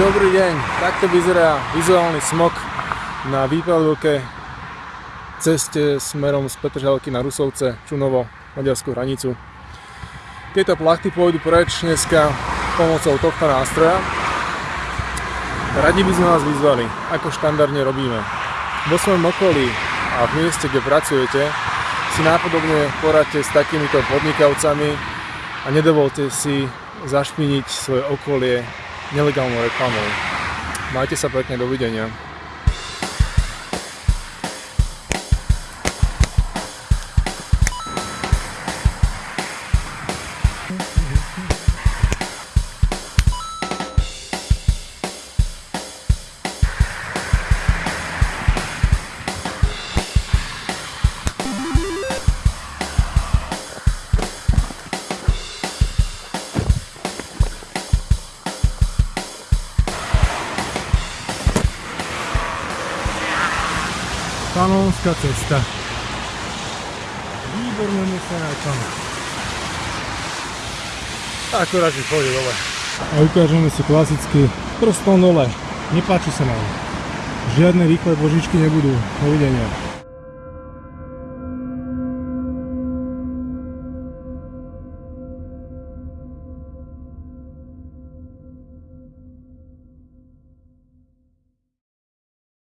Dobrý deň, takto vyzerá vizuálny smog na výpadovke ceste smerom z Petržalky na Rusovce, Čunovo, maďarskú hranicu. Tieto plachty pôjdu preč dneska pomocou tohto nástroja. Radi by sme vás vyzvali, ako štandardne robíme. Vo svojom okolí a v mieste, kde pracujete, si nápodobne poradte s takýmito podnikavcami a nedovolte si zašpiniť svoje okolie nelegálnou reklamou. Majte sa pekne, dovidenia. Panonská cesta. Výborné nesená tam. Akurát, že pôjde dole. A ukážeme si klasicky prstom dole. Nepáči sa nám. Žiadne rýchle božičky nebudú. Dovidenia.